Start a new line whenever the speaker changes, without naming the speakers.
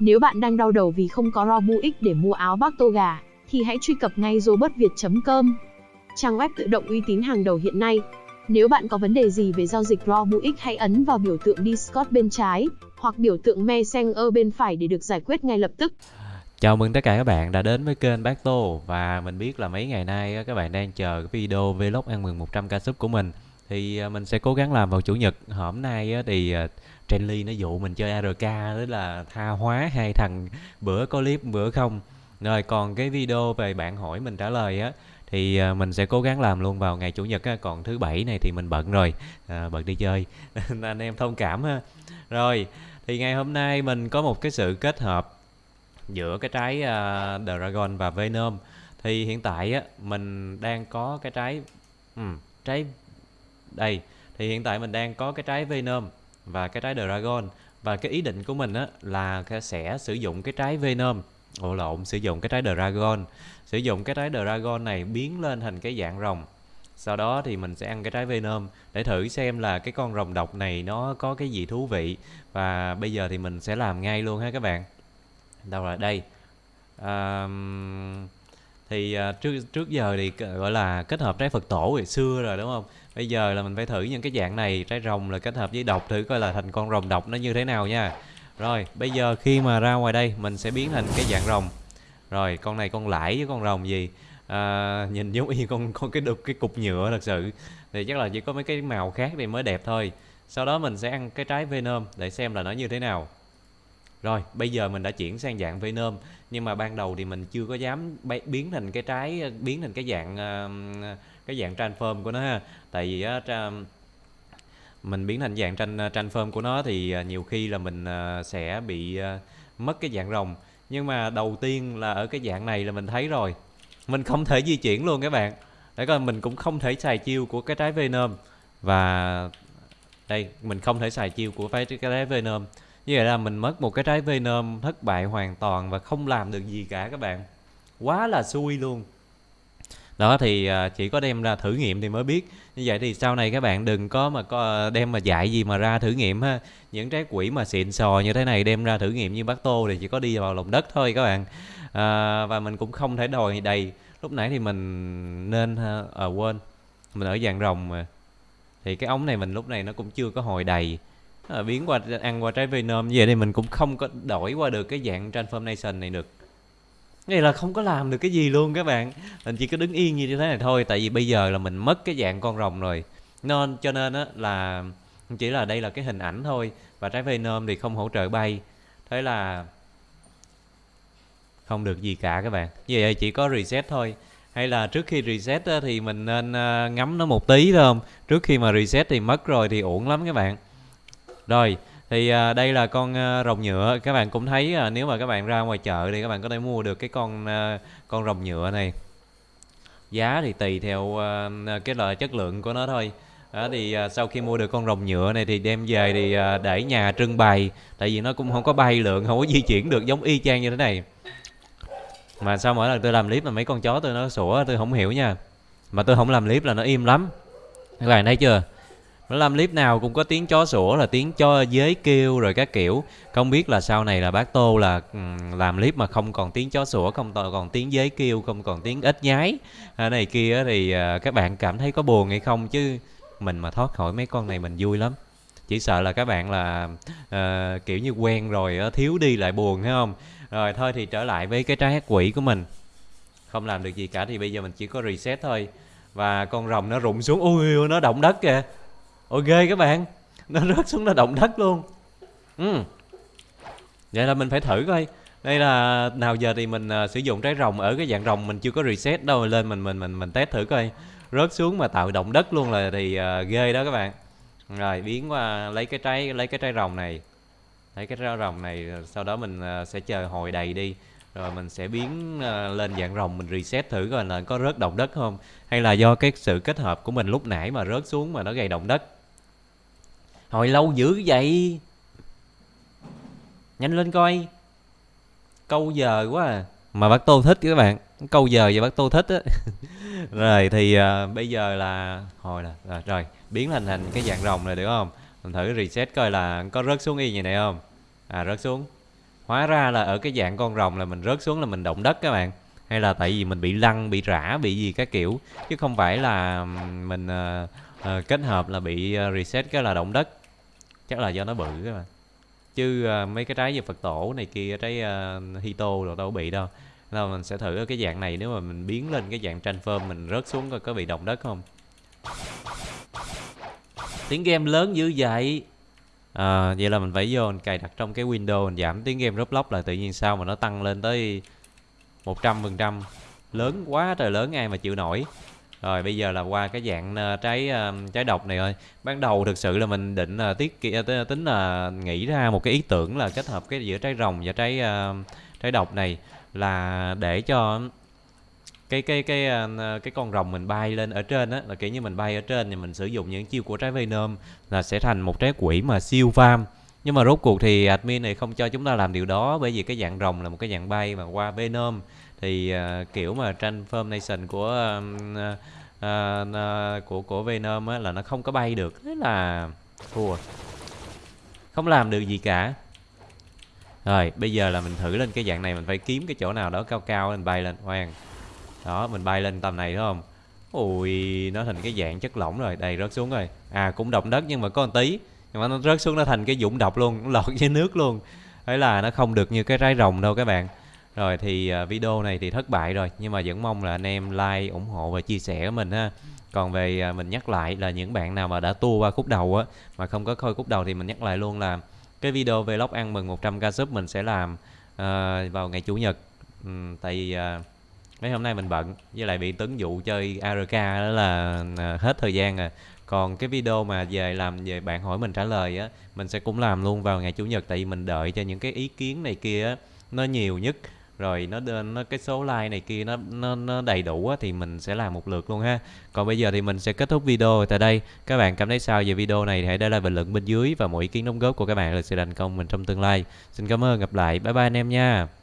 Nếu bạn đang đau đầu vì không có Robux để mua áo bác tô gà, thì hãy truy cập ngay robotviet.com. Trang web tự động uy tín hàng đầu hiện nay. Nếu bạn có vấn đề gì về giao dịch Robux, hãy ấn vào biểu tượng Discord bên trái, hoặc biểu tượng Messenger bên phải để được giải quyết ngay lập tức.
Chào mừng tất cả các bạn đã đến với kênh Bác Tô và mình biết là mấy ngày nay các bạn đang chờ cái video vlog ăn mừng 100k sub của mình thì à, mình sẽ cố gắng làm vào chủ nhật. Hôm nay thì à, Trenly nó dụ mình chơi ARK đó là tha hóa hai thằng bữa có clip bữa không. Rồi còn cái video về bạn hỏi mình trả lời á thì à, mình sẽ cố gắng làm luôn vào ngày chủ nhật á. Còn thứ bảy này thì mình bận rồi à, bận đi chơi. Nên anh em thông cảm ha. Rồi thì ngày hôm nay mình có một cái sự kết hợp giữa cái trái uh, Dragon và Venom. Thì hiện tại á mình đang có cái trái um, trái đây thì hiện tại mình đang có cái trái Venom và cái trái Dragon. Và cái ý định của mình á là sẽ sử dụng cái trái Venom. Ồ lộn sử dụng cái trái Dragon. Sử dụng cái trái Dragon này biến lên thành cái dạng rồng. Sau đó thì mình sẽ ăn cái trái Venom để thử xem là cái con rồng độc này nó có cái gì thú vị. Và bây giờ thì mình sẽ làm ngay luôn ha các bạn. Đâu rồi đây? Um, thì à, trước trước giờ thì gọi là kết hợp trái Phật tổ ngày xưa rồi đúng không? Bây giờ là mình phải thử những cái dạng này trái rồng là kết hợp với độc thử coi là thành con rồng độc nó như thế nào nha. Rồi bây giờ khi mà ra ngoài đây mình sẽ biến thành cái dạng rồng. Rồi con này con lãi với con rồng gì? À, nhìn giống như con con cái đục cái cục nhựa thật sự. Thì chắc là chỉ có mấy cái màu khác thì mới đẹp thôi. Sau đó mình sẽ ăn cái trái venom để xem là nó như thế nào rồi, bây giờ mình đã chuyển sang dạng venom, nhưng mà ban đầu thì mình chưa có dám biến thành cái trái, biến thành cái dạng cái dạng transform của nó ha. Tại vì á mình biến thành dạng tranh transform của nó thì ờ, nhiều khi là mình ờ, sẽ bị ờ, mất cái dạng rồng. Nhưng mà đầu tiên là ở cái dạng này là mình thấy rồi. Mình không thể di chuyển luôn các bạn. Để coi, mình cũng không thể xài chiêu của cái trái venom. Và, đây, mình không thể xài chiêu của cái trái venom như vậy là mình mất một cái trái venom thất bại hoàn toàn và không làm được gì cả các bạn. Quá là xui luôn. Đó thì à, chỉ có đem ra thử nghiệm thì mới biết. Như vậy thì sau này các bạn đừng có mà có à, đem mà dạy gì mà ra thử nghiệm ha. Những trái quỷ mà xịn sò như thế này đem ra thử nghiệm như bác tô thì chỉ có đi vào lòng đất thôi các bạn. À, và mình cũng không thể đòi đầy. Lúc nãy thì mình nên à, quên. Mình ở dạng rồng mà. Thì cái ống này mình lúc này nó cũng chưa có hồi đầy à, biến qua ăn qua trái venom như vậy thì mình cũng không có đổi qua được cái dạng transformation này được. Này là không có làm được cái gì luôn các bạn. Mình chỉ có đứng yên như thế này thôi tại vì bây giờ là mình mất cái dạng con rồng rồi. Nên cho nên á là chỉ là đây là cái hình ảnh thôi và trái venom thì không hỗ trợ bay. Thế là không được gì cả các bạn. Như vậy chỉ có reset thôi. Hay là trước khi reset á, thì mình nên ờ, ngắm nó một tí thôi không? Trước khi mà reset thì mất rồi thì uổng lắm các bạn rồi thì à, đây là con à, rồng nhựa. Các bạn cũng thấy à, nếu mà các bạn ra ngoài chợ thì các bạn có thể mua được cái con à, con rồng nhựa này. Giá thì tùy theo à, à, cái loại chất lượng của nó thôi. Đó thì à, sau khi mua được con rồng nhựa này thì đem về thì à, để nhà trưng bày. Tại vì nó cũng không có bay lượng không có di chuyển được giống y chang như thế này. Mà sao mỗi lần tôi làm clip mà mấy con chó tôi nó sủa tôi không hiểu nha. Mà tôi không làm clip là nó im lắm. Các bạn thấy chưa? Làm clip nào cũng có tiếng chó sủa là tiếng cho dế kêu rồi các kiểu. Không biết là sau này là bác tô là ừ, làm clip mà không còn tiếng chó sủa không còn tiếng dế kêu không còn tiếng ếch nhái. À, này kia thì à, các bạn cảm thấy có buồn hay không? Chứ mình mà thoát khỏi mấy con này mình vui lắm. Chỉ sợ là các bạn là uh, kiểu như quen rồi uh, thiếu đi lại buồn thấy không? Rồi thôi thì trở lại với cái trái hát quỷ của mình. Không làm được gì cả thì bây giờ mình chỉ có reset thôi. Và con rồng nó rụng xuống. Ui nó động đất kìa ok các bạn nó rớt xuống nó động đất luôn. Ừ. vậy là mình phải thử coi. Đây là nào giờ thì mình uh, sử dụng trái rồng ở cái dạng rồng mình chưa có reset đâu lên mình mình mình mình test thử coi. Rớt xuống mà tạo động đất luôn là thì uh, ghê đó các bạn. Rồi biến qua lấy cái trái lấy cái trái rồng này. Lấy cái trái rồng này à, sau đó mình uh, sẽ chờ hồi đầy đi. Rồi mình sẽ biến uh, lên dạng rồng mình reset thử coi là có rớt động đất không hay là do cái sự kết hợp của mình lúc nãy mà rớt xuống mà nó gây động đất hồi lâu dữ vậy? Nhanh lên coi. Câu giờ quá à. Mà bác tô thích các bạn. Câu giờ và bác tô thích á. Rồi thì uh, bây giờ là hồi là rồi, rồi biến thành thành cái dạng rồng này được không? Mình thử reset coi là có rớt xuống y như này không? À rớt xuống. Hóa ra là ở cái dạng con rồng là mình rớt xuống là mình động đất các bạn. Hay là tại vì mình bị lăn bị rã bị gì các kiểu. Chứ không phải là mình uh, uh, kết hợp là bị uh, reset cái là động đất chắc là do nó bự các bạn chứ uh, mấy cái trái như phật tổ này kia trái uh, hito rồi đâu bị đâu. Là mình sẽ thử ở cái dạng này nếu mà mình biến lên cái dạng transform mình rớt xuống coi có bị động đất không. Tiếng game lớn dữ vậy? À, vậy là mình phải vô mình cài đặt trong cái window mình giảm tiếng game Roblox lại tự nhiên sao mà nó tăng lên tới 100% lớn quá trời lớn ai mà chịu nổi rồi, bây giờ là qua cái dạng ờ, trái ờ, trái độc này thôi ban đầu thực sự là mình định là tiết tính là nghĩ ra một cái ý tưởng là kết hợp cái giữa trái rồng và trái trái độc này là để cho cái cái cái cái con rồng mình bay lên ở trên á. Là kiểu như mình bay ở trên thì mình sử dụng những chiêu của trái Venom là sẽ thành một trái quỷ mà siêu farm nhưng mà rốt cuộc thì admin này không cho chúng ta làm điều đó bởi vì cái dạng rồng là một cái dạng bay mà qua Venom thì uh, kiểu mà transformation của uh, uh, uh, của của Venom á là nó không có bay được. Thế là thua. Không làm được gì cả. Rồi bây giờ là mình thử lên cái dạng này mình phải kiếm cái chỗ nào đó cao cao mình bay lên khoan. Đó mình bay lên tầm này đúng không? Ui nó thành cái dạng chất lỏng rồi đây rớt xuống rồi. À cũng động đất nhưng mà có một tí nhưng mà nó rớt xuống nó thành cái dũng độc luôn nó lọt dưới nước luôn. Ấy là nó không được như cái trái rồng đâu các bạn rồi thì à, video này thì thất bại rồi nhưng mà vẫn mong là anh em like ủng hộ và chia sẻ của mình ha. Còn về à, mình nhắc lại là những bạn nào mà đã tua qua khúc đầu á mà không có coi khúc đầu thì mình nhắc lại luôn là cái video vlog ăn mừng 100k sub mình sẽ làm uh, vào ngày chủ nhật. Um, tại vì uh, mấy hôm nay mình bận với lại bị tấn vụ chơi ARK đó là uh, hết thời gian rồi. Còn cái video mà về làm về bạn hỏi mình trả lời á mình sẽ cũng làm luôn vào ngày chủ nhật tại vì mình đợi cho những cái ý kiến này kia á nó nhiều nhất rồi nó nó cái số like này kia nó nó, nó đầy đủ á, thì mình sẽ làm một lượt luôn ha. Còn bây giờ thì mình sẽ kết thúc video tại đây. Các bạn cảm thấy sao về video này thì hãy để lại bình luận bên dưới và mọi ý kiến đóng góp của các bạn là sự thành công mình trong tương lai. Xin cảm ơn gặp lại. Bye bye anh em nha.